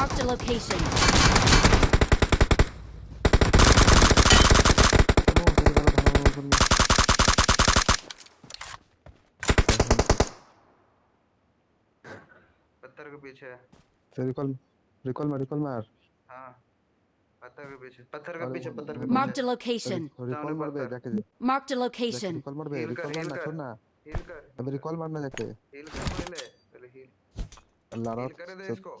Marked a location. पत्थर के पीछे है रिकॉल रिकॉल मार रिकॉल मार हाँ पत्थर के पीछे पत्थर के पीछे पत्थर के Marked a पीछे location. रिकॉल मार बे। जाके Marked a location. रिकॉल मार बे रिकॉल मारना कर। छोड़ ना हील कर अबे रिकॉल मारना जाके हील कर पहले पहले हील अल्लाह हील रात करे दे इसको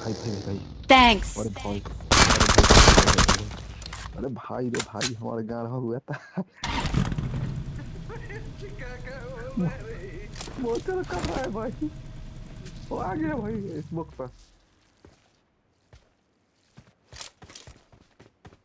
भाई भाई भाई। थैंक्स अरे भाई अरे भाई रे भाई हमारे हुआ था हो रहा है मोटर कर रहा है भाई? वो आ गया भाई इस बुक पर।